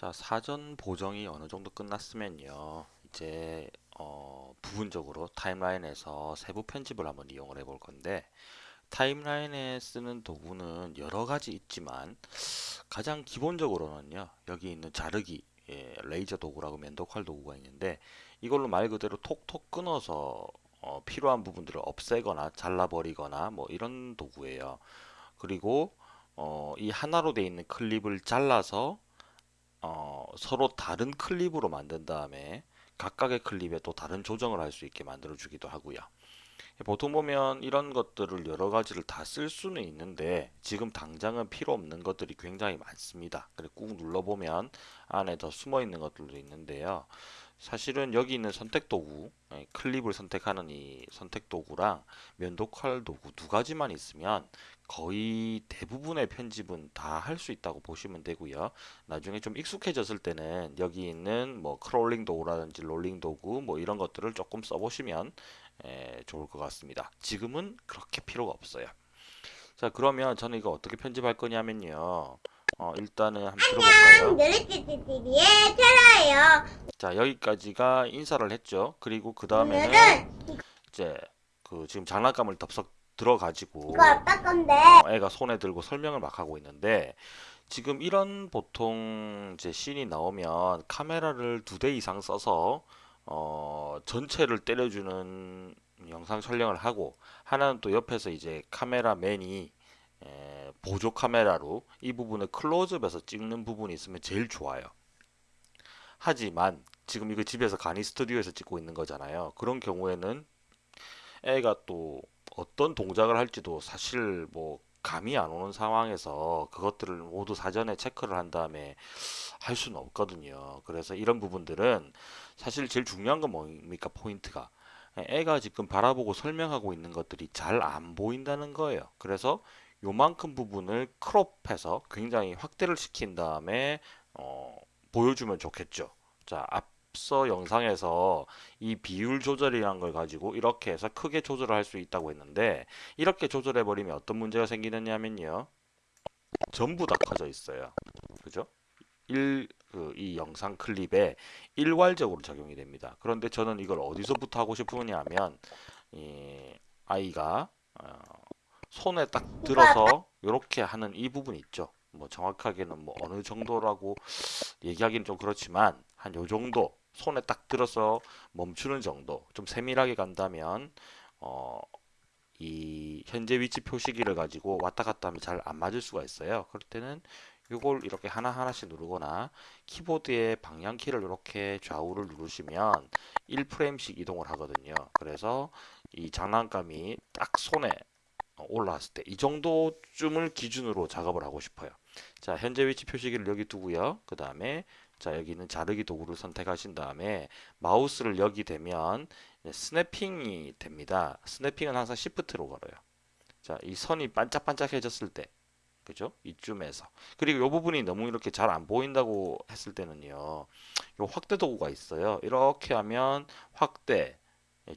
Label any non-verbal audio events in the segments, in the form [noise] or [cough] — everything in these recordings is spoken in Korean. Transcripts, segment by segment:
자, 사전 보정이 어느 정도 끝났으면요. 이제 어, 부분적으로 타임라인에서 세부 편집을 한번 이용을 해 볼 건데 타임라인에 쓰는 도구는 여러 가지 있지만 가장 기본적으로는요. 여기 있는 자르기 예, 레이저 도구라고 면도칼 도구가 있는데 이걸로 말 그대로 톡톡 끊어서 어, 필요한 부분들을 없애거나 잘라버리거나 뭐 이런 도구예요. 그리고 어, 이 하나로 되어 있는 클립을 잘라서 어, 서로 다른 클립으로 만든 다음에 각각의 클립에 또 다른 조정을 할 수 있게 만들어 주기도 하고요. 보통 보면 이런 것들을 여러 가지를 다 쓸 수는 있는데 지금 당장은 필요 없는 것들이 굉장히 많습니다. 그래 꾹 눌러보면 안에 더 숨어 있는 것들도 있는데요. 사실은 여기 있는 선택 도구, 예, 클립을 선택하는 이 선택 도구랑 면도칼 도구 두 가지만 있으면 거의 대부분의 편집은 다 할 수 있다고 보시면 되고요. 나중에 좀 익숙해졌을 때는 여기 있는 뭐 크롤링 도구라든지 롤링 도구 뭐 이런 것들을 조금 써보시면 에, 좋을 것 같습니다. 지금은 그렇게 필요가 없어요. 자 그러면 저는 이거 어떻게 편집할 거냐면요. 어, 일단은 한번 들어볼까요? 누리띠띠띠의 테라예요. 자 여기까지가 인사를 했죠. 그리고 그 다음에는 이제 그 지금 장난감을 덥석 들어가지고 이거 아빠 건데 어, 애가 손에 들고 설명을 막 하고 있는데 지금 이런 보통 이제 씬이 나오면 카메라를 두 대 이상 써서 어 전체를 때려주는 영상 촬영을 하고 하나는 또 옆에서 이제 카메라맨이 에, 보조 카메라로 이 부분을 클로즈업해서 찍는 부분이 있으면 제일 좋아요. 하지만 지금 이거 집에서 가니 스튜디오에서 찍고 있는 거잖아요. 그런 경우에는 애가 또 어떤 동작을 할지도 사실 뭐 감이 안 오는 상황에서 그것들을 모두 사전에 체크를 한 다음에 할 수는 없거든요. 그래서 이런 부분들은 사실 제일 중요한 건 뭡니까? 포인트가. 애가 지금 바라보고 설명하고 있는 것들이 잘 안 보인다는 거예요. 그래서 요만큼 부분을 크롭해서 굉장히 확대를 시킨 다음에 어, 보여주면 좋겠죠. 자, 앞 서 영상에서 이 비율 조절이란 걸 가지고 이렇게 해서 크게 조절을 할 수 있다고 했는데 이렇게 조절해 버리면 어떤 문제가 생기느냐면요. 전부 다 커져 있어요. 그죠? 일, 그, 이 영상 클립에 일괄적으로 적용이 됩니다. 그런데 저는 이걸 어디서부터 하고 싶으냐 하면 이 아이가 어, 손에 딱 들어서 이렇게 하는 이 부분 있죠. 뭐 정확하게는 뭐 어느 정도라고 얘기하기는 좀 그렇지만 한 요 정도 손에 딱 들어서 멈추는 정도 좀 세밀하게 간다면 어, 이 현재 위치 표시기를 가지고 왔다 갔다 하면 잘 안 맞을 수가 있어요. 그럴 때는 이걸 이렇게 하나하나씩 누르거나 키보드의 방향키를 이렇게 좌우를 누르시면 1프레임씩 이동을 하거든요. 그래서 이 장난감이 딱 손에 올라왔을 때 이 정도쯤을 기준으로 작업을 하고 싶어요. 자, 현재 위치 표시기를 여기 두고요. 그 다음에 자, 여기는 자르기 도구를 선택하신 다음에 마우스를 여기 대면 스냅핑이 됩니다. 스냅핑은 항상 Shift로 걸어요. 자, 이 선이 반짝반짝해졌을 때 그죠? 이쯤에서. 그리고 이 부분이 너무 이렇게 잘 안 보인다고 했을 때는요. 요 확대 도구가 있어요. 이렇게 하면 확대, 예,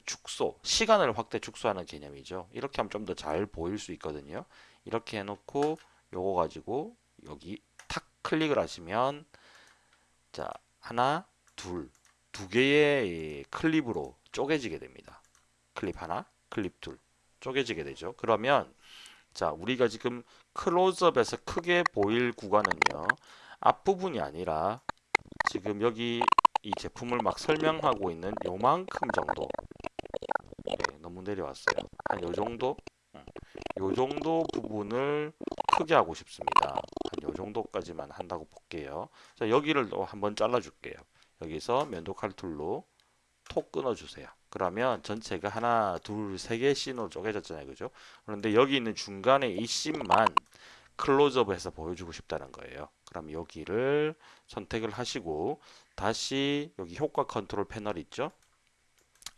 축소, 시간을 확대 축소하는 개념이죠. 이렇게 하면 좀 더 잘 보일 수 있거든요. 이렇게 해놓고 요거 가지고 여기 탁 클릭을 하시면 자 하나, 둘, 두 개의 클립으로 쪼개지게 됩니다. 클립 하나, 클립 둘 쪼개지게 되죠. 그러면 자 우리가 지금 클로즈업에서 크게 보일 구간은요 앞부분이 아니라 지금 여기 이 제품을 막 설명하고 있는 요만큼 정도. 네, 너무 내려왔어요. 한 요정도? 요 정도 부분을 크게 하고 싶습니다. 한 요 정도까지만 한다고 볼게요. 자 여기를 또 한번 잘라 줄게요. 여기서 면도 칼 툴로 톡 끊어 주세요. 그러면 전체가 하나 둘 세 개의 씬으로 쪼개졌잖아요. 그죠? 그런데 여기 있는 중간에 이 씬만 클로즈업해서 보여주고 싶다는 거예요. 그럼 여기를 선택을 하시고 다시 여기 효과 컨트롤 패널 있죠?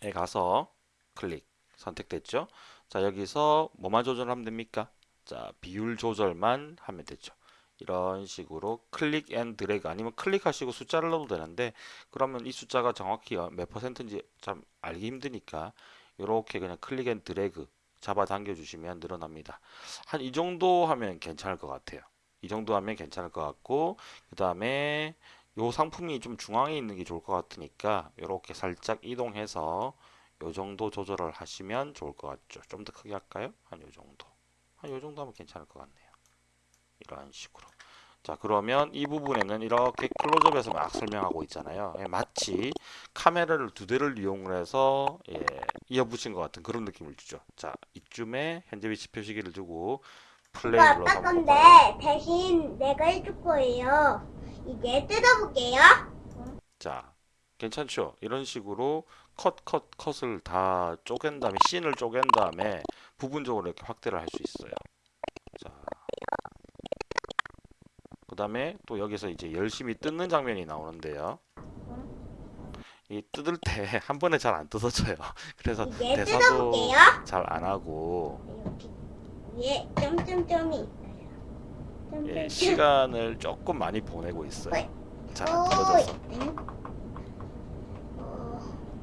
에 가서 클릭 선택됐죠? 자 여기서 뭐만 조절하면 됩니까? 자 비율 조절만 하면 되죠. 이런 식으로 click and drag 아니면 클릭하시고 숫자를 넣어도 되는데 그러면 이 숫자가 정확히 몇 퍼센트인지 참 알기 힘드니까 이렇게 그냥 click and drag 잡아당겨 주시면 늘어납니다. 한 이 정도 하면 괜찮을 것 같아요. 이 정도 하면 괜찮을 것 같고 그 다음에 요 상품이 좀 중앙에 있는 게 좋을 것 같으니까 이렇게 살짝 이동해서 요 정도 조절을 하시면 좋을 것 같죠. 좀 더 크게 할까요? 한 요 정도. 한 요 정도 하면 괜찮을 것 같네요. 이런 식으로. 자, 그러면 이 부분에는 이렇게 클로즈업에서 막 설명하고 있잖아요. 예, 마치 카메라를 두 대를 이용을 해서 예, 이어붙인 것 같은 그런 느낌을 주죠. 자, 이쯤에 현재 위치 표시기를 두고 플레이 눌러서 아빠 건데? 대신 내가 해줄 거예요. 이제 뜯어볼게요. 자, 괜찮죠? 이런 식으로 컷, 컷, 컷을 다 쪼갠 다음에 씬을 쪼갠 다음에 부분적으로 이렇게 확대를 할 수 있어요. 자, 그 다음에 또 여기서 이제 열심히 뜯는 장면이 나오는데요. 이 뜯을 때 [laughs] 한 번에 잘 안 뜯어져요. [laughs] 그래서 대사도. 잘 안 하고 위에 점점점이 있어요. 예. 시간을 조금 많이 보내고 있어요. 잘안 오이. 뜯어져서.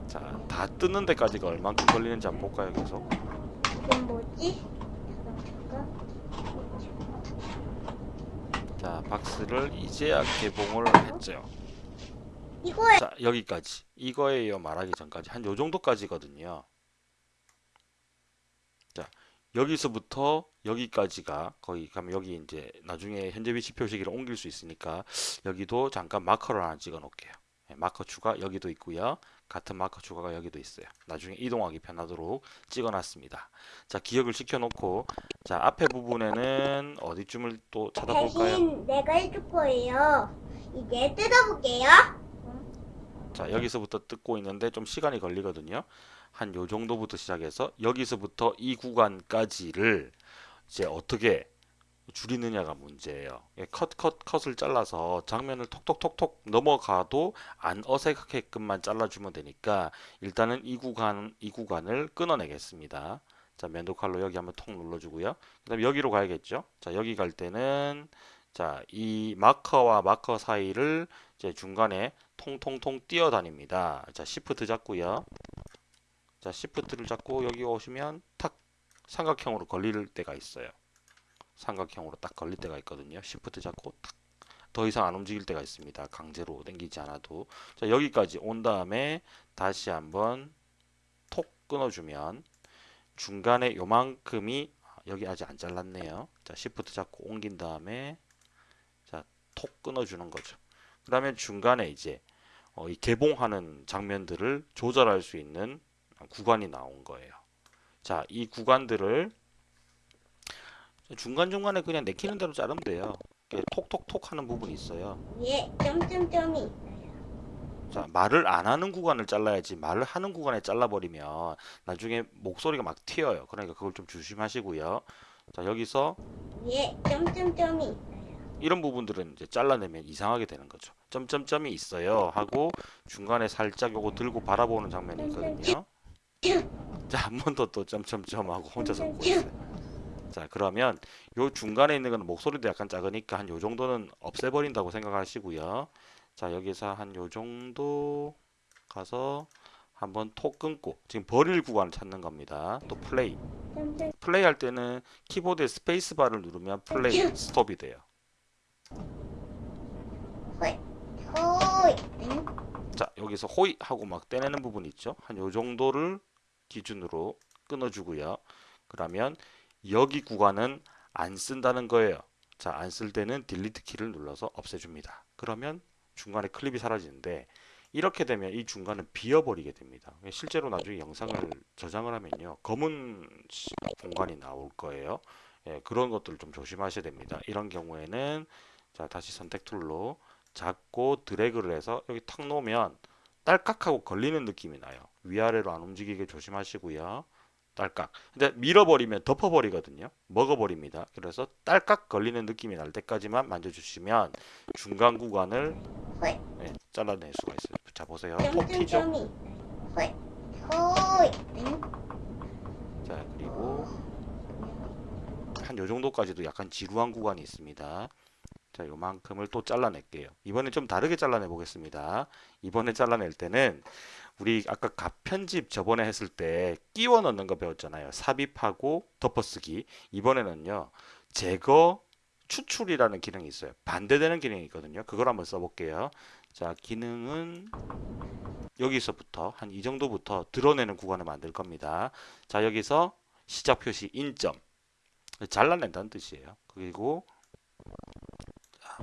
자, 다 뜯는 데까지가 얼만큼 걸리는지 한번 볼까요, 계속? 이건 뭐지? 잠깐 자, 박스를 이제야 개봉을 했죠. 이거에 자, 여기까지. 이거예요 말하기 전까지. 한 요 정도까지거든요. 자, 여기서부터 여기까지가 거의 가면 여기 이제 나중에 현재 위치 표시기를 옮길 수 있으니까 여기도 잠깐 마커를 하나 찍어 놓을게요. 예, 마커 추가 여기도 있고요. 같은 마커 추가가 여기도 있어요. 나중에 이동하기 편하도록 찍어 놨습니다. 자, 기억을 시켜 놓고 자, 앞에 부분에는 어디쯤을 또 찾아볼까요? 대신 내가 해줄 거예요. 이제 뜯어볼게요. 자, 여기서부터 뜯고 있는데 좀 시간이 걸리거든요. 한 요 정도부터 시작해서 여기서부터 이 구간까지를 이제 어떻게 줄이느냐가 문제예요. 예, 컷, 컷, 컷을 잘라서 장면을 톡톡톡톡 넘어가도 안 어색하게끔만 잘라주면 되니까 일단은 이 구간, 이 구간을 끊어내겠습니다. 자, 면도 칼로 여기 한번 톡 눌러주고요. 그 다음에 여기로 가야겠죠. 자, 여기 갈 때는 자, 이 마커와 마커 사이를 이제 중간에 통통통 뛰어다닙니다. 자, shift 잡고요. 자, shift를 잡고 여기 오시면 탁 삼각형으로 걸릴 때가 있어요. 삼각형으로 딱 걸릴 때가 있거든요. shift 잡고 탁. 더 이상 안 움직일 때가 있습니다. 강제로 당기지 않아도. 자, 여기까지 온 다음에 다시 한번 톡 끊어주면 중간에 요만큼이 아, 여기 아직 안 잘랐네요. 자, shift 잡고 옮긴 다음에 자, 톡 끊어주는 거죠. 그러면 중간에 이제 어, 이 개봉하는 장면들을 조절할 수 있는 구간이 나온 거예요. 자, 이 구간들을 중간중간에 그냥 내키는 대로 자르면 돼요. 톡톡톡 하는 부분이 있어요. 위에 점점점이 있어요. 자, 말을 안 하는 구간을 잘라야지 말을 하는 구간에 잘라버리면 나중에 목소리가 막 튀어요. 그러니까 그걸 좀 조심하시고요. 자, 여기서 위에 점점점이 있어요. 이런 부분들은 이제 잘라내면 이상하게 되는 거죠. 점점점이 있어요 하고 중간에 살짝 요거 들고 바라보는 장면이 있거든요. 자, 한 번 더 또 점점점 하고 혼자서 웃고 있어요. 자, 그러면 요 중간에 있는 거는 목소리도 약간 작으니까 한 요 정도는 없애버린다고 생각하시고요. 자, 여기서 한 요 정도 가서 한번 톡 끊고 지금 버릴 구간을 찾는 겁니다. 또 플레이. 플레이 할 때는 키보드에 스페이스 바를 누르면 플레이 스톱이 돼요. 자, 여기서 호이 하고 막 떼내는 부분 있죠? 한 요 정도를 기준으로 끊어주고요. 그러면 여기 구간은 안 쓴다는 거예요. 자, 안 쓸 때는 delete 키를 눌러서 없애줍니다. 그러면 중간에 클립이 사라지는데 이렇게 되면 이 중간은 비어버리게 됩니다. 실제로 나중에 영상을 저장을 하면요. 검은 시- 공간이 나올 거예요. 예, 그런 것들을 좀 조심하셔야 됩니다. 이런 경우에는 자, 다시 선택 툴로 잡고 드래그를 해서 여기 탁 놓으면 딸깍하고 걸리는 느낌이 나요. 위아래로 안 움직이게 조심하시고요. 딸깍. 근데 밀어버리면 덮어버리거든요. 먹어버립니다. 그래서 딸깍 걸리는 느낌이 날 때까지만 만져주시면 중간 구간을 네, 잘라낼 수가 있어요. 자 보세요. 톡 튀죠. 호이 응? 자 그리고 한 요 정도까지도 약간 지루한 구간이 있습니다. 자 요만큼을 또 잘라낼게요. 이번에 좀 다르게 잘라내 보겠습니다. 이번에 잘라낼 때는 우리 아까 값 편집 저번에 했을 때 끼워 넣는 거 배웠잖아요. 삽입하고 덮어쓰기. 이번에는요. 제거 추출이라는 기능이 있어요. 반대되는 기능이 있거든요. 그걸 한번 써볼게요. 자, 기능은 여기서부터 한 이 정도부터 드러내는 구간을 만들 겁니다. 자, 여기서 시작 표시 인점 잘라낸다는 뜻이에요. 그리고 자,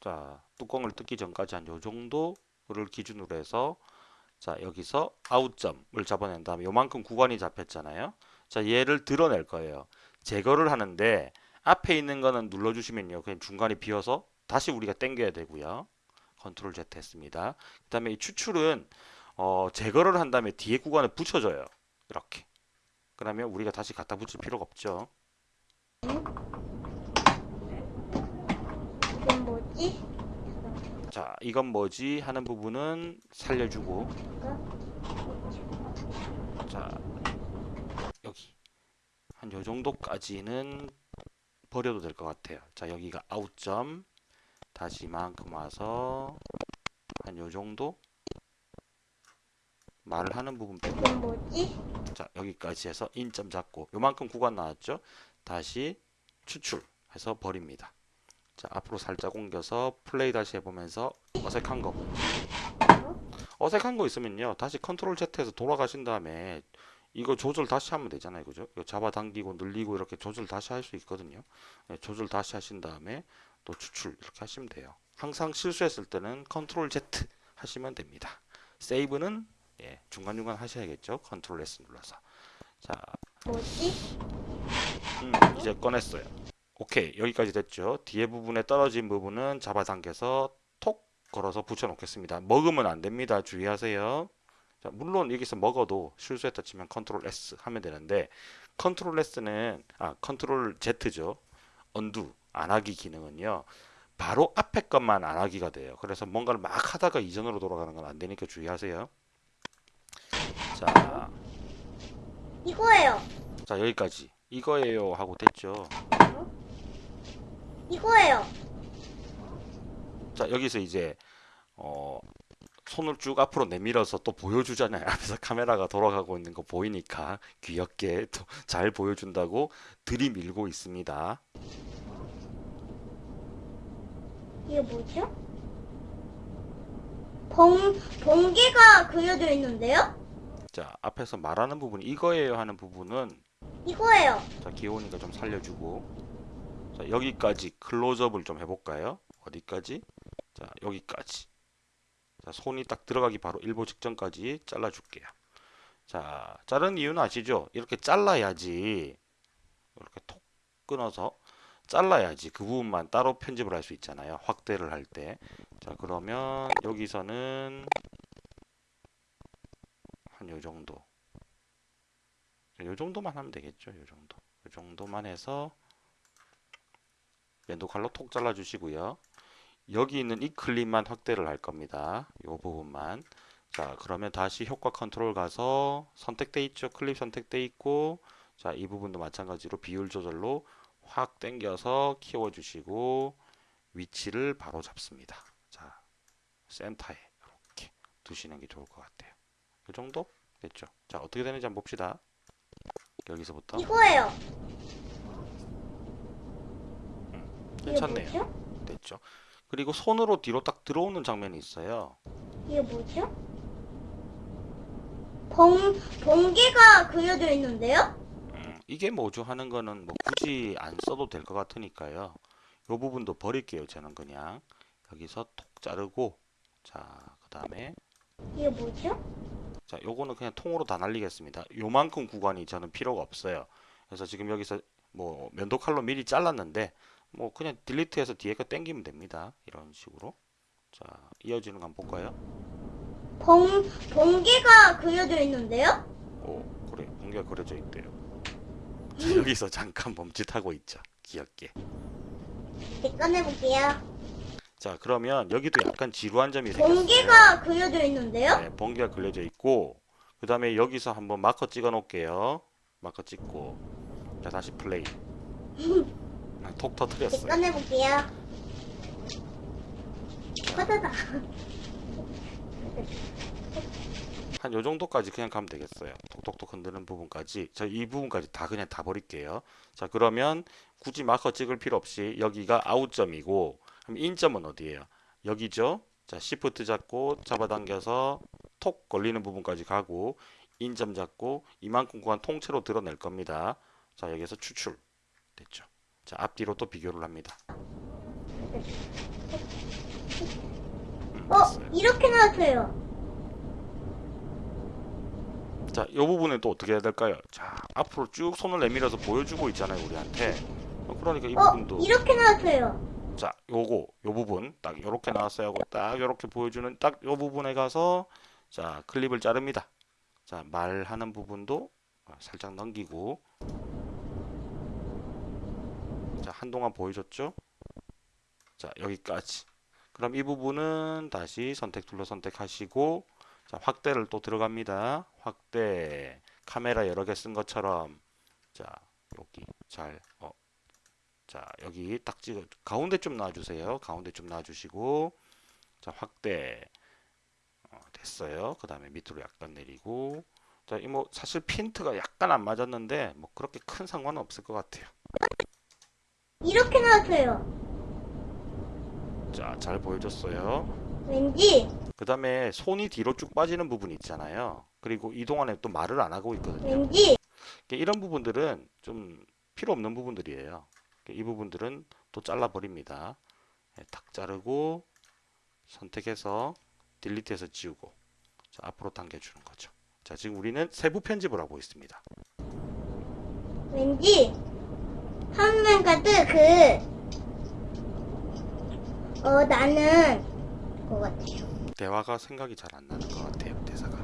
자, 뚜껑을 뜯기 전까지 한 요 정도 를 기준으로 해서 자, 여기서 아웃점을 잡아낸 다음에 요만큼 구간이 잡혔잖아요. 자, 얘를 드러낼 거예요. 제거를 하는데 앞에 있는 거는 눌러주시면요. 그냥 중간에 비어서 다시 우리가 당겨야 되고요. 컨트롤 Z 했습니다. 그 다음에 이 추출은 어, 제거를 한 다음에 뒤에 구간에 붙여줘요. 이렇게. 그러면 우리가 다시 갖다 붙일 필요가 없죠. 이건 뭐지? 자, 이건 뭐지 하는 부분은 살려주고 자, 여기 한 요 정도까지는 버려도 될 것 같아요. 자, 여기가 아웃점 다시 이만큼 와서 한 요 정도 말을 하는 부분? 자, 여기까지 해서 인점 잡고 요만큼 구간 나왔죠? 다시 추출해서 버립니다. 자, 앞으로 살짝 옮겨서 플레이 다시 해보면서 어색한 거. 어색한 거 있으면요. 다시 control Z에서 돌아가신 다음에 이거 조절 다시 하면 되잖아요. 그죠? 이거 잡아당기고 늘리고 이렇게 조절 다시 할 수 있거든요. 네, 조절 다시 하신 다음에 또 추출 이렇게 하시면 돼요. 항상 실수했을 때는 control Z 하시면 됩니다. 세이브는 예, 중간중간 하셔야겠죠? control S 눌러서. 자. 뭐지? 음, 이제 꺼냈어요. 오케이 여기까지 됐죠. 뒤에 부분에 떨어진 부분은 잡아당겨서 톡 걸어서 붙여 놓겠습니다. 먹으면 안 됩니다. 주의하세요. 자, 물론 여기서 먹어도 실수했다 치면 control S 하면 되는데 control S는 아 control Z죠. undo 안 하기 기능은요. 바로 앞에 것만 안 하기가 돼요. 그래서 뭔가를 막 하다가 이전으로 돌아가는 건 안 되니까 주의하세요. 자, 이거예요. 자 여기까지 이거예요 하고 됐죠. 이거예요. 자 여기서 이제 어 손을 쭉 앞으로 내밀어서 또 보여주잖아요. [laughs] 앞에서 카메라가 돌아가고 있는 거 보이니까 귀엽게 또 잘 보여준다고 들이밀고 있습니다. 이게 뭐죠? 봉, 번개가 그려져 있는데요? 자 앞에서 말하는 부분 이거예요 하는 부분은 이거예요. 자 귀여우니까 좀 살려주고 자 여기까지 클로즈업을 좀 해볼까요? 어디까지? 자 여기까지 자 손이 딱 들어가기 바로 일보 직전까지 잘라줄게요. 자 자른 이유는 아시죠? 이렇게 잘라야지 이렇게 톡 끊어서 잘라야지 그 부분만 따로 편집을 할 수 있잖아요. 확대를 할 때. 자 그러면 여기서는 한 요 정도. 요 정도만 하면 되겠죠. 요 정도. 요 정도만 해서 왼도 칼로 톡 잘라 주시고요. 여기 있는 이 클립만 확대를 할 겁니다. 요 부분만. 자, 그러면 다시 효과 컨트롤 가서 선택돼 있죠. 클립 선택돼 있고 자, 이 부분도 마찬가지로 비율 조절로 확 당겨서 키워 주시고 위치를 바로 잡습니다. 자, 센터에 이렇게 두시는 게 좋을 것 같아요. 이 정도 됐죠. 자, 어떻게 되는지 한번 봅시다. 여기서부터 이거예요. 괜찮네요. 뭐죠? 됐죠. 그리고 손으로 뒤로 딱 들어오는 장면이 있어요. 이게 뭐죠? 봉, 번개가 그려져 있는데요? 음, 이게 뭐죠 하는 거는 뭐 굳이 안 써도 될 것 같으니까요. 이 부분도 버릴게요. 저는 그냥 여기서 톡 자르고 자, 그 다음에 이게 뭐죠? 자, 요거는 그냥 통으로 다 날리겠습니다. 요만큼 구간이 저는 필요가 없어요. 그래서 지금 여기서 뭐 면도 칼로 미리 잘랐는데 뭐 그냥 딜리트해서 뒤에 거 당기면 됩니다. 이런 식으로. 자, 이어지는 거 한번 볼까요? 봉, 번개가 그려져 있는데요? 오, 그래. 번개가 그려져 있대요. 자, [laughs] 여기서 잠깐 멈칫하고 있죠. 귀엽게. 네, 꺼내볼게요. 자, 그러면 여기도 약간 지루한 점이 생겼어요. 번개가 그려져 있는데요? 네, 번개가 그려져 있고 그 다음에 여기서 한번 마커 찍어 놓을게요. 마커 찍고 자, 다시 플레이. [laughs] 아, 톡 네, 터트렸어요. 꺼내볼게요. 커다다. 한 요 정도까지 그냥 가면 되겠어요. 톡톡톡 흔드는 부분까지. 자, 이 부분까지 다 그냥 다 버릴게요. 자, 그러면 굳이 마커 찍을 필요 없이 여기가 아웃점이고 그럼 인점은 어디예요? 여기죠. 자, 시프트 잡고 잡아당겨서 톡 걸리는 부분까지 가고 인점 잡고 이만큼 구간 통째로 드러낼 겁니다. 자, 여기서 추출. 됐죠. 자, 앞뒤로 또 비교를 합니다. 음, 어, 됐어요. 이렇게 나왔어요. 자, 이 부분은 또 어떻게 해야 될까요? 자, 앞으로 쭉 손을 내밀어서 보여주고 있잖아요, 우리한테. 어, 그러니까 이 어, 부분도 이렇게 나왔어요. 자, 요거, 요 부분 딱 요렇게 나왔어요 하고 딱 요렇게 보여주는 딱 요 부분에 가서 자, 클립을 자릅니다. 자, 말하는 부분도 살짝 넘기고 자, 한동안 보여줬죠? 자, 여기까지. 그럼 이 부분은 다시 선택 툴로 선택하시고 자, 확대를 또 들어갑니다. 확대. 카메라 여러 개 쓴 것처럼 자, 여기 잘 어, 자, 여기 딱 찍어 가운데 좀 놔주세요. 가운데 좀 놔주시고 자, 확대 어, 됐어요. 그 다음에 밑으로 약간 내리고 자, 이 뭐 사실 핀트가 약간 안 맞았는데 뭐 그렇게 큰 상관은 없을 것 같아요. 이렇게 나왔어요. 자, 잘 보여줬어요. 왠지, 그 다음에 손이 뒤로 쭉 빠지는 부분이 있잖아요. 그리고 이 동안에 또 말을 안 하고 있거든요. 왠지, 이런 부분들은 좀 필요 없는 부분들이에요. 이 부분들은 또 잘라 버립니다. 예, 탁 자르고 선택해서 딜리트해서 지우고 자, 앞으로 당겨주는 거죠. 자, 지금 우리는 세부 편집을 하고 있습니다. 왠지, 한맨 카드 그, 어, 나는, 것 같아요. 대화가 생각이 잘 안 나는 것 같아요. 대사가.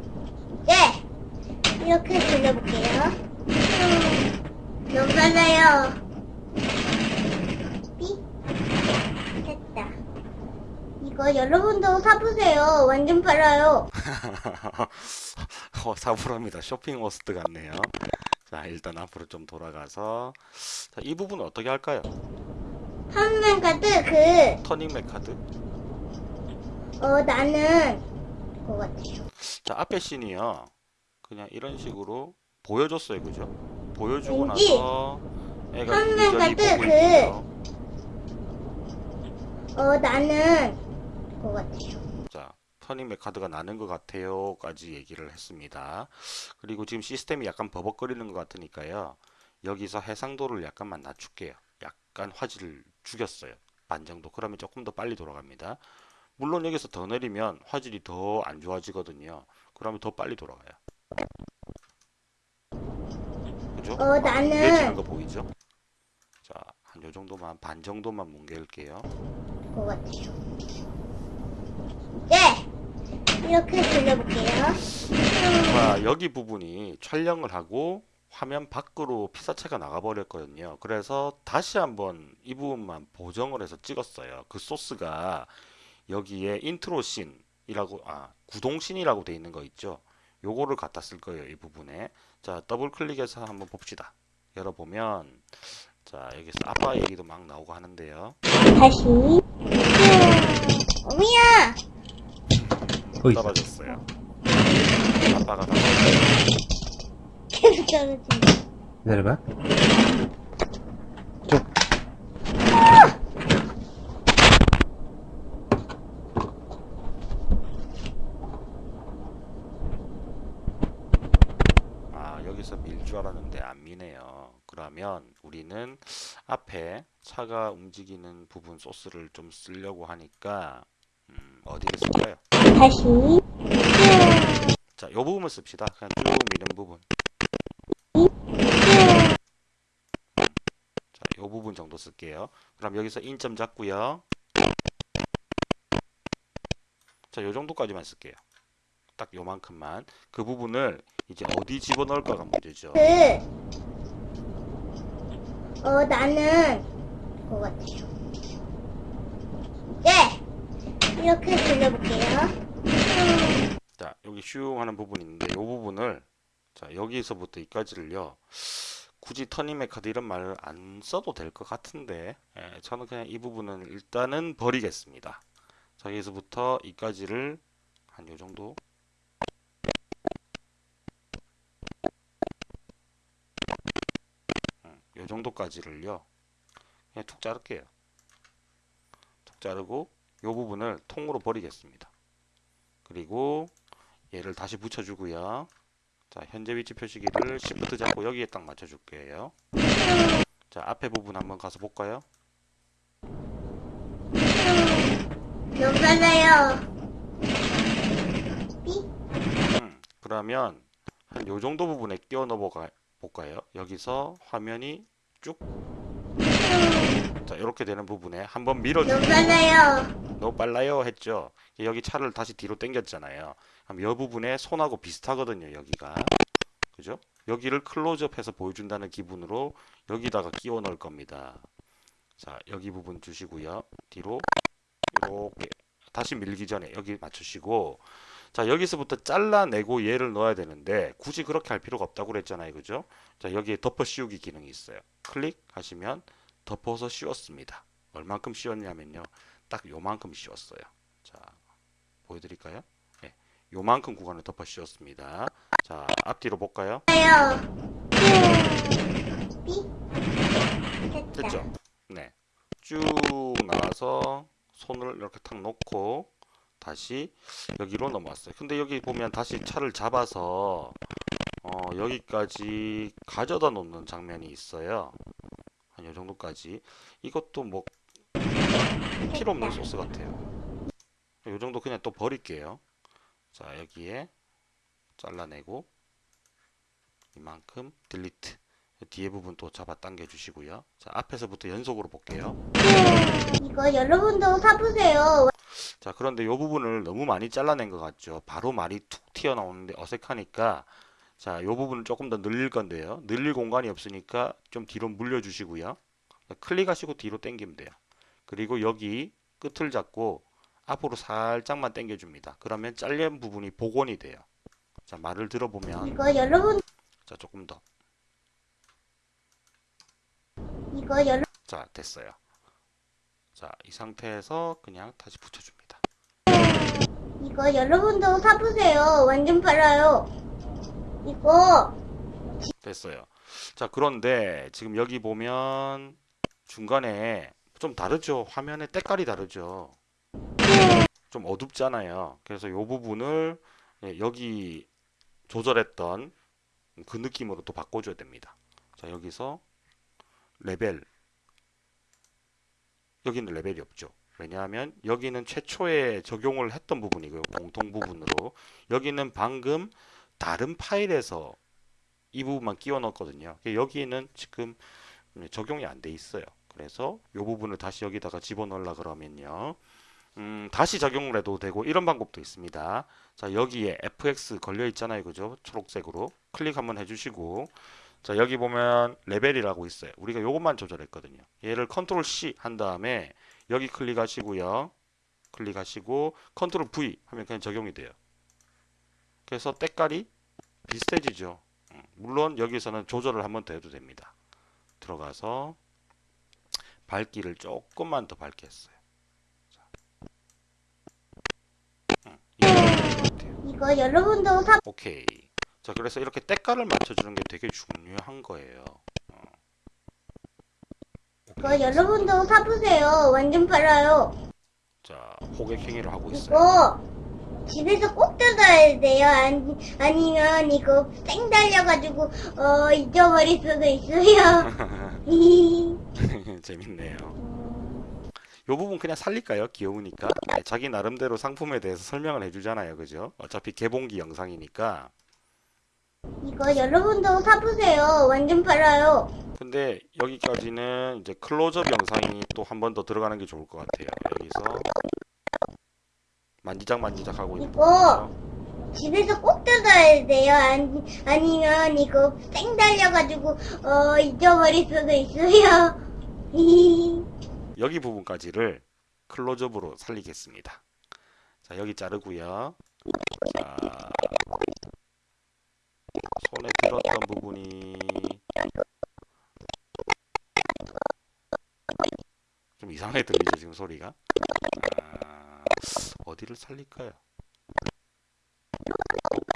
네! 이렇게 돌려볼게요. 음, 너무 빨라요. 삐? 됐다. 이거 여러분도 사보세요. 완전 빨라요. [laughs] 어, 사부랍니다. 쇼핑 워스트 같네요. 자, 일단 앞으로 좀 돌아가서 자, 이 부분 어떻게 할까요? 한맨 카드 그, 터닝 맥 카드. 어, 나는, 것 같아요. 자, 앞에 씬이요. 그냥 이런 식으로 보여줬어요. 그죠? 보여주고 왠지 나서 애가 한눈 이리저리 같은 보고 그- 있고요. 어, 나는, 것 같아요. 자, 터닝 카드가 나는 것 같아요 까지 얘기를 했습니다. 그리고 지금 시스템이 약간 버벅거리는 것 같으니까요. 여기서 해상도를 약간만 낮출게요. 약간 화질을 죽였어요. 반 정도. 그러면 조금 더 빨리 돌아갑니다. 물론 여기서 더 내리면 화질이 더 안 좋아지거든요. 그러면 더 빨리 돌아가요. 그죠? 어, 나는- 뭉개지는 거 보이죠? 자, 한 요 정도만 반 정도만 뭉갤게요. 것 같아요. 네! 이렇게 돌려볼게요. 자, 여기 부분이 촬영을 하고 화면 밖으로 피사체가 나가버렸거든요. 그래서 다시 한번 이 부분만 보정을 해서 찍었어요. 그 소스가 여기에 인트로 씬이라고, 아, 구동 씬이라고 돼 있는 거 있죠. 요거를 갖다 쓸 거예요. 이 부분에. 자, 더블 클릭해서 한번 봅시다. 열어보면, 자, 여기서 아빠 얘기도 막 나오고 하는데요. 다시. 어미야! 거기 있어. 떨어졌어요. 아빠가 다 계속 떨어진다. 기다려봐. 쭉. 아, 여기서 밀 줄 알았는데 안 미네요. 그러면 우리는 앞에 차가 움직이는 부분 소스를 좀 쓰려고 하니까 음, 어디를 쓸까요? 다시. 자, 요 부분을 씁시다. 그냥 쭉 미는 부분. 자, 요 부분 정도 쓸게요. 그럼 여기서 인점 잡고요. 자, 요 정도까지만 쓸게요. 딱 요만큼만. 그 부분을 이제 어디 집어넣을까가 문제죠. 그, 어, 나는, 것 같아요. 네! 이렇게 돌려볼게요. 자 여기 슈 하는 부분이 있는데 이 부분을 자 여기서부터 여기까지를요. 굳이 터닝메카드 이런 말을 안 써도 될 것 같은데 예, 저는 그냥 이 부분은 일단은 버리겠습니다. 자 여기서부터 이까지를 한 요정도. 음, 요정도까지를요. 그냥 툭 자를게요. 툭 자르고 요 부분을 통으로 버리겠습니다. 그리고 얘를 다시 붙여주고요. 자, 현재 위치 표시기를 Shift 잡고 여기에 딱 맞춰줄게요. 자, 앞에 부분 한번 가서 볼까요? 삐? 음, 그러면 한 요 정도 부분에 끼워 넣어 볼까요? 여기서 화면이 쭉 자, 이렇게 되는 부분에 한번 밀어주 너무 빨라요. 너무 빨라요 했죠. 여기 차를 다시 뒤로 당겼잖아요. 그럼 이 부분에 손하고 비슷하거든요. 여기가 그죠? 여기를 클로즈업해서 보여준다는 기분으로 여기다가 끼워 넣을 겁니다. 자 여기 부분 주시고요. 뒤로 이렇게 다시 밀기 전에 여기 맞추시고 자 여기서부터 잘라내고 얘를 넣어야 되는데 굳이 그렇게 할 필요가 없다고 그랬잖아요. 그죠? 자 여기에 덮어 씌우기 기능이 있어요. 클릭하시면 덮어서 씌웠습니다. 얼만큼 씌웠냐면요. 딱 요만큼 씌웠어요. 자, 보여드릴까요? 네, 요만큼 구간을 덮어 씌웠습니다. 자, 앞뒤로 볼까요? 됐죠? 네, 쭉 나와서 손을 이렇게 탁 놓고 다시 여기로 넘어왔어요. 근데 여기 보면 다시 차를 잡아서 어, 여기까지 가져다 놓는 장면이 있어요. 한 요 정도까지. 이것도 뭐 필요 없는 소스 같아요. 요 정도 그냥 또 버릴게요. 자, 여기에 잘라내고 이만큼 딜리트. 뒤에 부분 또 잡아 당겨 주시고요. 자, 앞에서부터 연속으로 볼게요. 이거 여러분도 사보세요. 자, 그런데 이 부분을 너무 많이 잘라낸 것 같죠? 바로 말이 툭 튀어나오는데 어색하니까 자, 이 부분을 조금 더 늘릴 건데요. 늘릴 공간이 없으니까 좀 뒤로 물려 주시고요. 클릭하시고 뒤로 당기면 돼요. 그리고 여기 끝을 잡고 앞으로 살짝만 당겨 줍니다. 그러면 잘린 부분이 복원이 돼요. 자, 말을 들어보면 이거 여러분, 자, 조금 더. 이거 여러, 자, 됐어요. 자, 이 상태에서 그냥 다시 붙여 줍니다. 이거 여러분도 사 보세요. 완전 빨라요. 이거 됐어요. 자, 그런데 지금 여기 보면 중간에 좀 다르죠? 화면의 때깔이 다르죠? 좀 어둡잖아요. 그래서 이 부분을 예, 여기 조절했던 그 느낌으로 또 바꿔줘야 됩니다. 자, 여기서 레벨. 여기는 레벨이 없죠. 왜냐하면 여기는 최초에 적용을 했던 부분이고요. 공통 부분으로. 여기는 방금 다른 파일에서 이 부분만 끼워 넣었거든요. 여기는 지금 적용이 안 돼 있어요. 그래서 이 부분을 다시 여기다가 집어넣으려 그러면요. 음, 다시 적용을 해도 되고 이런 방법도 있습니다. 자, 여기에 fx 걸려 있잖아요. 그죠? 초록색으로 클릭 한번 해주시고 자, 여기 보면 레벨이라고 있어요. 우리가 요것만 조절했거든요. 얘를 control C 한 다음에 여기 클릭하시고요. 클릭하시고 control V 하면 그냥 적용이 돼요. 그래서 때깔이 비슷해지죠. 음, 물론 여기서는 조절을 한번 더 해도 됩니다. 들어가서 밝기를 조금만 더 밝게 했어요. 자. 음, 이. 이거 여러분도 사 오케이. 자, 그래서 이렇게 때깔을 맞춰주는 게 되게 중요한 거예요. 어. 이거. 여러분도 사보세요. 완전 빨라요. 자, 호객 행위를 하고 있어요. 이거 집에서 꼭 뜯어야 돼요. 아니, 아니면 이거 쌩 달려가지고 어 잊어버릴 수도 있어요. [laughs] 재밌네요. 요 부분 그냥 살릴까요? 귀여우니까. 네, 자기 나름대로 상품에 대해서 설명을 해주잖아요. 그죠? 어차피 개봉기 영상이니까. 이거 여러분도 사보세요. 완전 빨라요. 근데 여기까지는 이제 클로즈업 영상이 또 한 번 더 들어가는 게 좋을 것 같아요. 여기서 만지작 만지작 하고 있는 이거. 집에서 꼭 뜯어야 돼요. 아니, 아니면 이거 쌩 달려가지고 어 잊어버릴 수도 있어요. [laughs] 여기 부분까지를 클로즈업으로 살리겠습니다. 자, 여기 자르고요. 자, 손에 들었던 부분이 좀 이상하게 들리죠, 지금 소리가. 아, 어디를 살릴까요?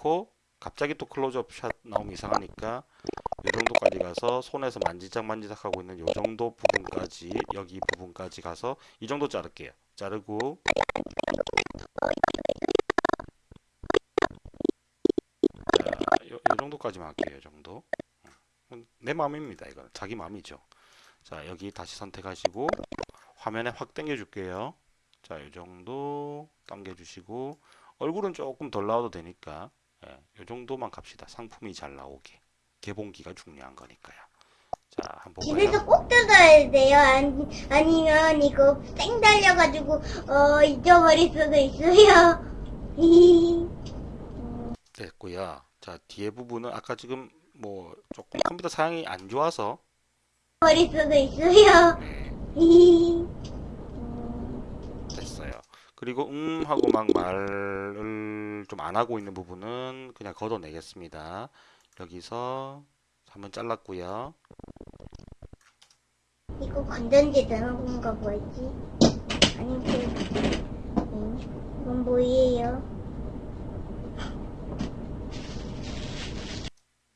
놓고 갑자기 또 클로즈업 샷 나오면 이상하니까 이 정도까지 가서 손에서 만지작 만지작 하고 있는 이 정도 부분까지 여기 부분까지 가서 이 정도 자를게요. 자르고 자, 요, 요 정도까지만 할게요. 이 정도. 음, 내 마음입니다. 이건 자기 마음이죠. 자, 여기 다시 선택하시고 화면에 확 당겨 줄게요. 자, 이 정도 당겨 주시고 얼굴은 조금 덜 나와도 되니까 예, 이 정도만 갑시다. 상품이 잘 나오게. 개봉기가 중요한 거니까요. 자, 한번? 집에서 꼭 뜯어야 돼요. 아니, 아니면 이거 쌩 달려가지고 어 잊어버릴 수도 있어요. 됐고요. 자, 뒤에 부분은 아까 지금 뭐 조금 컴퓨터 사양이 안 좋아서 버릴 수도 있어요. 네. 그리고 음 하고 막 말을 좀 안 하고 있는 부분은 그냥 걷어내겠습니다. 여기서 한번 잘랐고요. 이거 건전지 넣은 건가 뭐지? 아니 그 음, 이건 뭐예요?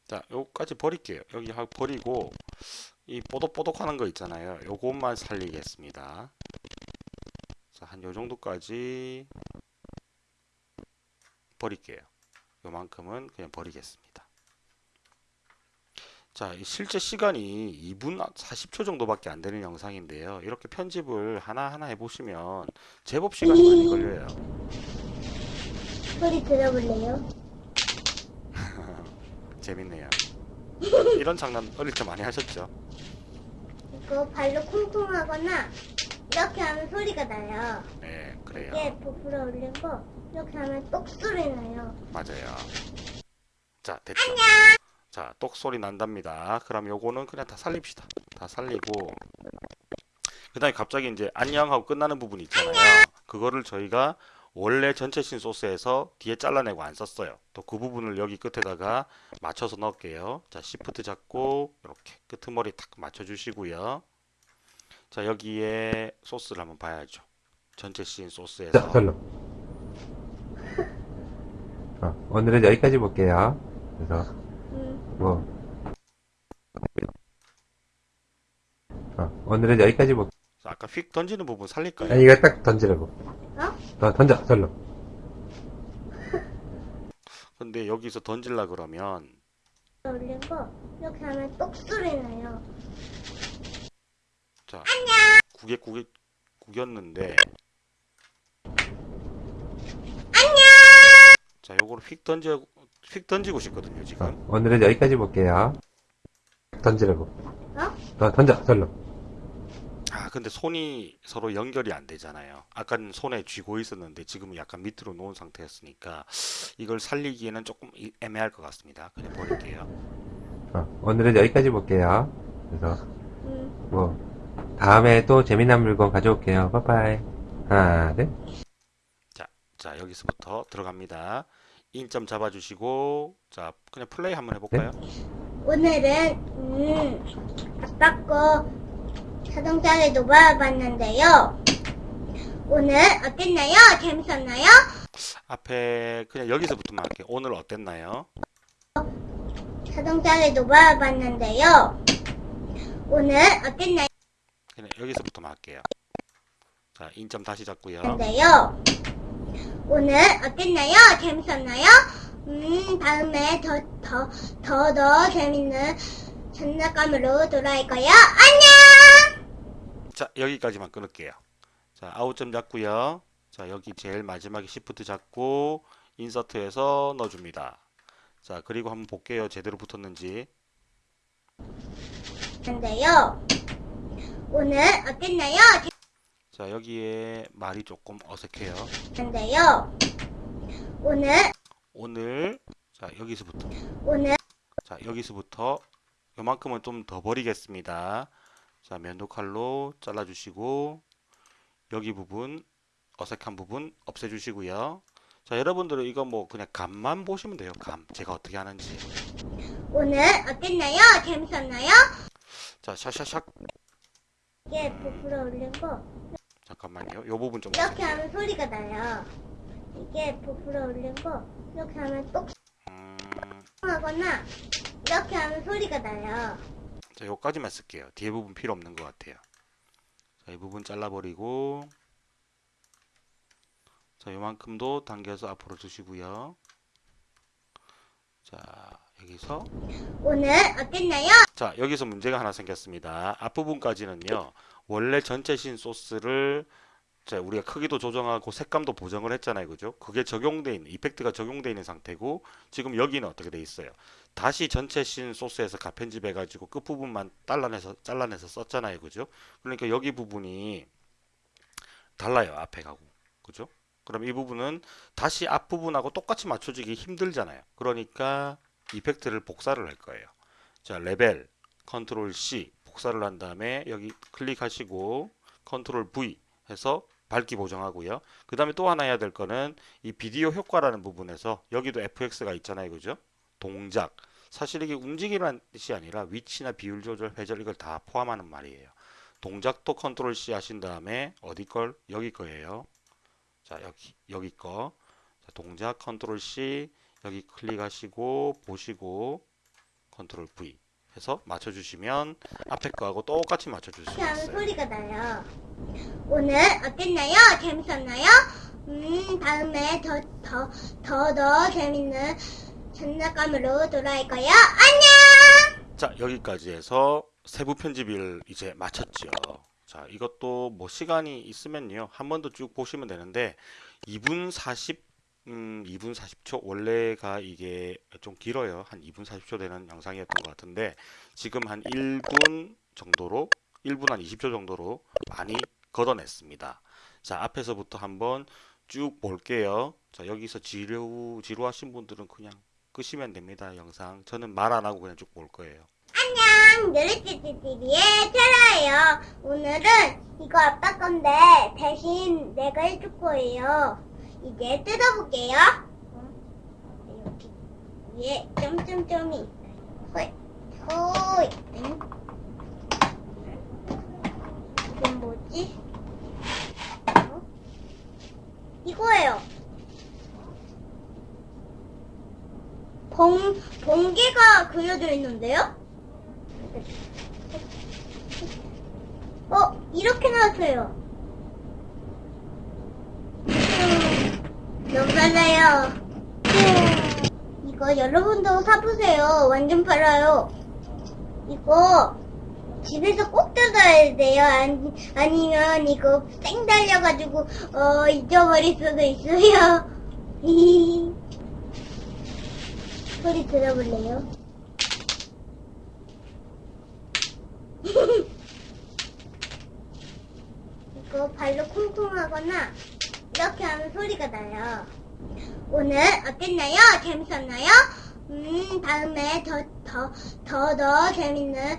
자, 요까지 버릴게요. 여기 하 버리고 이 뽀독뽀독하는 거 있잖아요. 요것만 살리겠습니다. 자, 한 요 정도까지 버릴게요. 요만큼은 그냥 버리겠습니다. 자, 이 실제 시간이 2분 40초 정도밖에 안 되는 영상인데요. 이렇게 편집을 하나하나 해보시면 제법 시간이 많이 걸려요. 소리 들어볼래요? [laughs] 재밌네요. 이런 장난 어릴 때 많이 하셨죠? 이거 발로 쿵쿵하거나 이렇게 하면 소리가 나요. 네, 그래요. 이게 부풀어 거 이렇게 하면 똑 소리 나요. 맞아요. 자, 됐죠. 자, 똑 소리 난답니다. 그럼 요거는 그냥 다 살립시다. 다 살리고 그다음에 갑자기 이제 안녕 하고 끝나는 부분 있잖아요. 그거를 저희가 원래 전체 신 소스에서 뒤에 잘라내고 안 썼어요. 또 그 부분을 여기 끝에다가 맞춰서 넣을게요. 자, 시프트 잡고 이렇게 끄트머리 탁 맞춰 주시고요. 자, 여기에 소스를 한번 봐야죠. 전체 씬 자, 소스에서 절로. 어, 오늘은 여기까지 볼게요. 그래서, 음, 뭐. 어, 오늘은 여기까지 볼게요. 자, 아까 휙 던지는 부분 살릴까요? 아니, 이거 딱 던지라고. 어? 어, 던져, 절로. 근데 여기서 던질라 그러면 올린 거 이렇게 하면 똑 소리 나요. 자 구겨 구겨 구겼는데 자 요거를 휙 던져 휙 던지고 싶거든요 어, 지금 오늘은 여기까지 볼게요. 던지라고. 어? 어, 던져, 절로. 아 근데 손이 서로 연결이 안 되잖아요 아까는 손에 쥐고 있었는데 지금은 약간 밑으로 놓은 상태였으니까 이걸 살리기에는 조금 이- 애매할 것 같습니다 그냥 버릴게요 어, 오늘은 여기까지 볼게요. 그래서, 음, 뭐, 다음에 또 재미난 물건 가져올게요. 빠빠이. 하나, 둘. 자 여기서부터 들어갑니다 인점 잡아주시고 자 그냥 플레이 한번 해볼까요 오늘은 음, 아빠 거 자동차를 놓아봤는데요. 오늘 어땠나요? 재밌었나요? 앞에 그냥 여기서부터만 할게요 오늘 어땠나요 자동차를 놓아봤는데요. 오늘 어땠나요? 그냥 여기서부터만 할게요. 자, 인점 다시 잡고요. 인데요. 오늘 어땠나요? 재밌었나요? 음, 다음에 더, 더, 더, 더 재밌는 장난감으로 돌아올 거예요. 안녕! 자, 여기까지만 끊을게요. 자, 아웃점 잡고요. 자, 여기 제일 마지막에 시프트 잡고 인서트해서 넣어줍니다. 자, 그리고 한번 볼게요. 제대로 붙었는지. 인데요. 오늘 어땠나요? 자, 여기에 말이 조금 어색해요. 재밌었는데요. 오늘, 오늘 자, 여기서부터 오늘, 자, 여기서부터 요만큼은 좀 더 버리겠습니다. 자, 면도칼로 잘라주시고 여기 부분 어색한 부분 없애주시고요. 자, 여러분들은 이거 뭐 그냥 감만 보시면 돼요. 감. 제가 어떻게 하는지. 오늘 어땠나요? 재밌었나요? 자, 샤샤샥. 이게 부풀어 올린 거 잠깐만요. 요 부분 좀 이렇게. 하면 소리가 나요. 이게 부풀어 거 이렇게 하면 똑 음, 하거나 이렇게 하면 소리가 나요. 자, 요까지만 쓸게요. 뒤에 부분 필요 없는 것 같아요. 자, 이 부분 잘라버리고 자, 요만큼도 당겨서 앞으로 두시고요. 자, 여기서 오늘 어땠나요? 자, 여기서 문제가 하나 생겼습니다. 앞부분까지는요. 원래 전체 신 소스를 자, 우리가 크기도 조정하고 색감도 보정을 했잖아요. 그죠? 그게 적용돼 있는 이펙트가 적용돼 있는 상태고 지금 여기는 어떻게 돼 있어요? 다시 전체 신 소스에서 가편집해 가지고 끝부분만 잘라내서 잘라내서 썼잖아요. 그죠? 그러니까 여기 부분이 달라요. 앞에 가고. 그죠? 그럼 이 부분은 다시 앞부분하고 똑같이 맞춰주기 힘들잖아요. 그러니까 effect를 복사를 할 거예요. 자, 레벨 컨트롤 C 복사를 한 다음에 여기 클릭하시고 컨트롤 V 해서 밝기 보정하고요. 그 다음에 또 하나 해야 될 거는 이 비디오 효과라는 부분에서 여기도 FX가 있잖아요. 그죠? 동작. 사실 이게 움직이라는 뜻이 아니라 위치나 비율 조절, 회전 이걸 다 포함하는 말이에요. 동작도 컨트롤 C 하신 다음에 어디 걸? 여기 거예요. 자, 여기 여기 거. 자, 동작 컨트롤 C 여기 클릭하시고 보시고 컨트롤 V 해서 맞춰주시면 앞에 거하고 똑같이 맞춰줄 수 있어요. 소리가 나요. 오늘 어땠나요? 재밌었나요? 음, 다음에 더, 더, 더, 더 재밌는 장난감으로 돌아올 거예요. 안녕! 자, 여기까지 해서 세부 편집을 이제 마쳤죠. 자, 이것도 뭐 시간이 있으면요. 한 번 더 쭉 보시면 되는데 2분 40 음, 2분 40초 원래가 이게 좀 길어요. 한 2분 40초 되는 영상이었던 것 같은데 지금 한 1분 정도로 1분 한 20초 정도로 많이 걷어냈습니다. 자, 앞에서부터 한번 쭉 볼게요. 자, 여기서 지루 지루하신 분들은 그냥 끄시면 됩니다. 영상. 저는 말 안 하고 그냥 쭉 볼 거예요. 안녕! 느릿찌찌TV의 테라예요. 오늘은 이거 아빠 건데 대신 내가 해줄 거예요. 이제 뜯어볼게요. 어? 여기 위에 점점점이 있어요. 응? 이건 뭐지? 어? 이거예요. 봉, 번개가 그려져 있는데요? 어, 이렇게 나왔어요. 음, 너무 빨라요. 음, 이거 여러분도 사보세요. 완전 빨라요. 이거 집에서 꼭 뜯어야 돼요. 아니, 아니면 이거 쌩 달려가지고 어, 잊어버릴 수도 있어요. [laughs] 소리 들어볼래요? [laughs] 이거 발로 쿵쿵하거나 이렇게 하면 소리가 나요. 오늘 어땠나요? 재밌었나요? 음, 다음에 더, 더, 더, 더 재밌는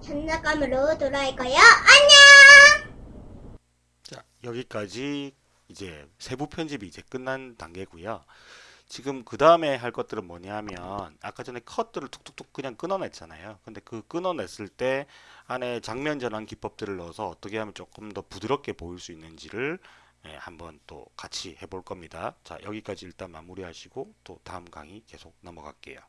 장난감으로 돌아올 거예요. 안녕! 자, 여기까지 이제 세부 편집이 이제 끝난 단계고요. 지금 그 다음에 할 것들은 뭐냐면 아까 전에 컷들을 툭툭툭 그냥 끊어냈잖아요. 근데 그 끊어냈을 때 안에 장면 전환 기법들을 넣어서 어떻게 하면 조금 더 부드럽게 보일 수 있는지를 예, 한번 또 같이 해볼 겁니다. 자, 여기까지 일단 마무리하시고 또 다음 강의 계속 넘어갈게요.